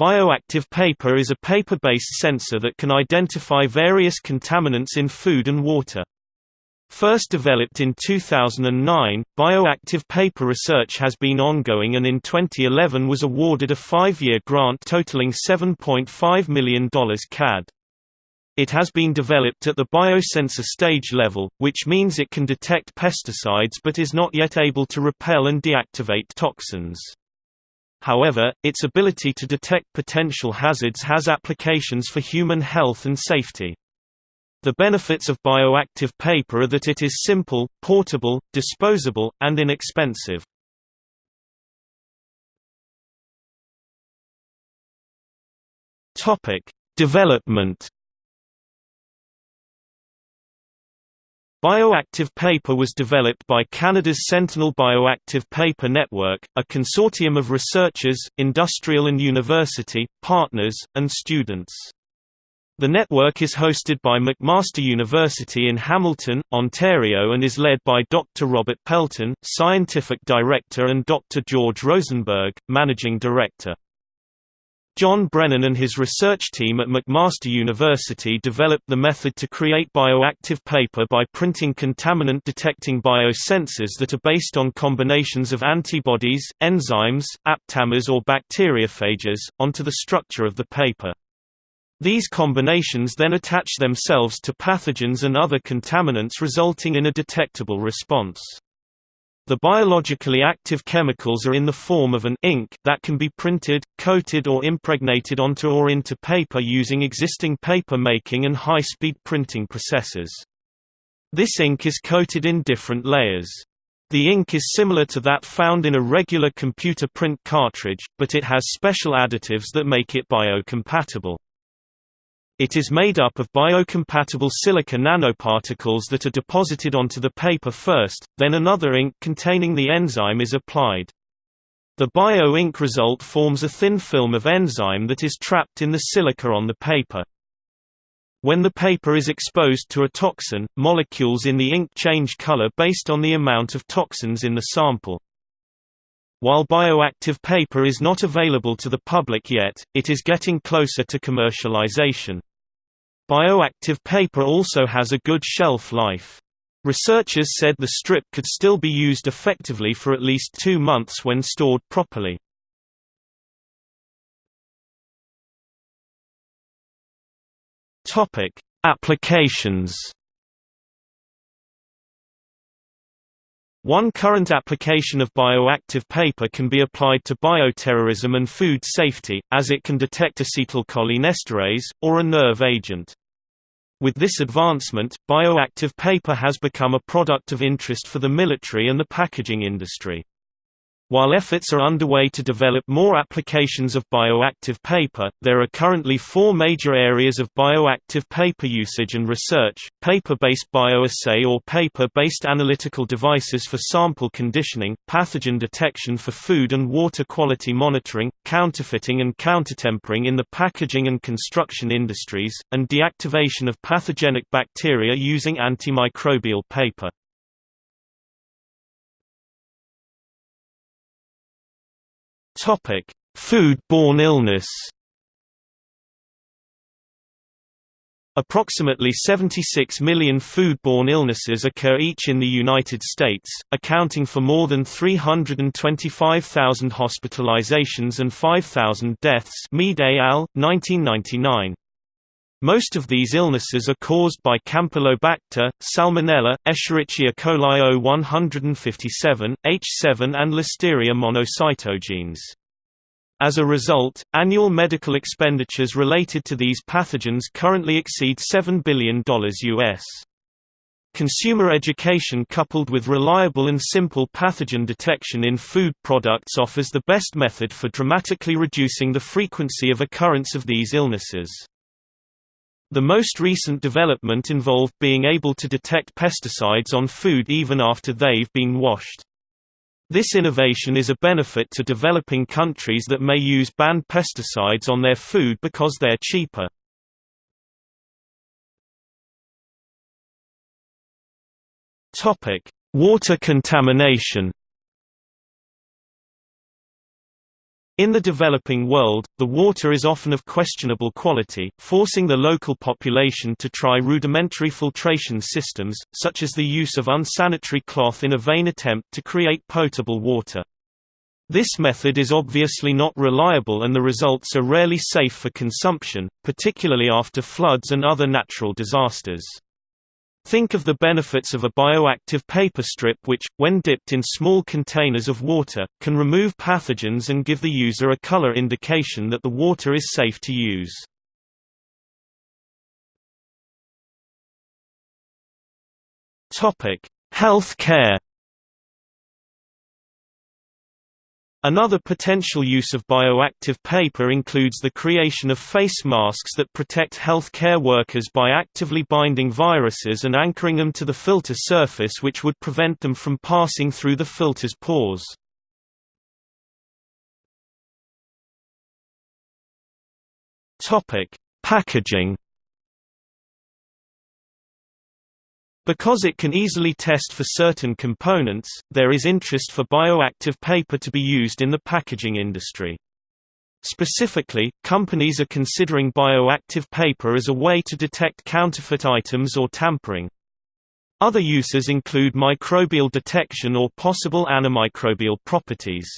Bioactive paper is a paper-based sensor that can identify various contaminants in food and water. First developed in 2009, bioactive paper research has been ongoing and in 2011 was awarded a five-year grant totaling $7.5 million CAD. It has been developed at the biosensor stage level, which means it can detect pesticides but is not yet able to repel and deactivate toxins. However, its ability to detect potential hazards has applications for human health and safety. The benefits of bioactive paper are that it is simple, portable, disposable, and inexpensive. Topic: Development Bioactive paper was developed by Canada's Sentinel Bioactive Paper Network, a consortium of researchers, industrial and university, partners, and students. The network is hosted by McMaster University in Hamilton, Ontario and is led by Dr. Robert Pelton, Scientific Director and Dr. George Rosenberg, Managing Director. John Brennan and his research team at McMaster University developed the method to create bioactive paper by printing contaminant-detecting biosensors that are based on combinations of antibodies, enzymes, aptamers or bacteriophages, onto the structure of the paper. These combinations then attach themselves to pathogens and other contaminants resulting in a detectable response. The biologically active chemicals are in the form of an ink that can be printed, coated or impregnated onto or into paper using existing paper making and high-speed printing processes. This ink is coated in different layers. The ink is similar to that found in a regular computer print cartridge, but it has special additives that make it biocompatible. It is made up of biocompatible silica nanoparticles that are deposited onto the paper first, then another ink containing the enzyme is applied. The bio-ink result forms a thin film of enzyme that is trapped in the silica on the paper. When the paper is exposed to a toxin, molecules in the ink change color based on the amount of toxins in the sample. While bioactive paper is not available to the public yet, it is getting closer to commercialization. Bioactive paper also has a good shelf life. Researchers said the strip could still be used effectively for at least two months when stored properly. Applications. One current application of bioactive paper can be applied to bioterrorism and food safety, as it can detect acetylcholinesterase, or a nerve agent. With this advancement, bioactive paper has become a product of interest for the military and the packaging industry. While efforts are underway to develop more applications of bioactive paper, there are currently four major areas of bioactive paper usage and research, paper-based bioassay or paper-based analytical devices for sample conditioning, pathogen detection for food and water quality monitoring, counterfeiting and countertampering in the packaging and construction industries, and deactivation of pathogenic bacteria using antimicrobial paper. Topic: Food-borne illness. Approximately 76 million food-borne illnesses occur each in the United States, accounting for more than 325,000 hospitalizations and 5,000 deaths Mead al., 1999. Most of these illnesses are caused by Campylobacter, Salmonella, Escherichia coli O157, H7 and Listeria monocytogenes. As a result, annual medical expenditures related to these pathogens currently exceed $7 billion US. Consumer education coupled with reliable and simple pathogen detection in food products offers the best method for dramatically reducing the frequency of occurrence of these illnesses. The most recent development involved being able to detect pesticides on food even after they've been washed. This innovation is a benefit to developing countries that may use banned pesticides on their food because they're cheaper. Water contamination. In the developing world, the water is often of questionable quality, forcing the local population to try rudimentary filtration systems, such as the use of unsanitary cloth in a vain attempt to create potable water. This method is obviously not reliable and the results are rarely safe for consumption, particularly after floods and other natural disasters. Think of the benefits of a bioactive paper strip which, when dipped in small containers of water, can remove pathogens and give the user a color indication that the water is safe to use. Health care Another potential use of bioactive paper includes the creation of face masks that protect health care workers by actively binding viruses and anchoring them to the filter surface which would prevent them from passing through the filter's pores. Packaging Because it can easily test for certain components, there is interest for bioactive paper to be used in the packaging industry. Specifically, companies are considering bioactive paper as a way to detect counterfeit items or tampering. Other uses include microbial detection or possible antimicrobial properties.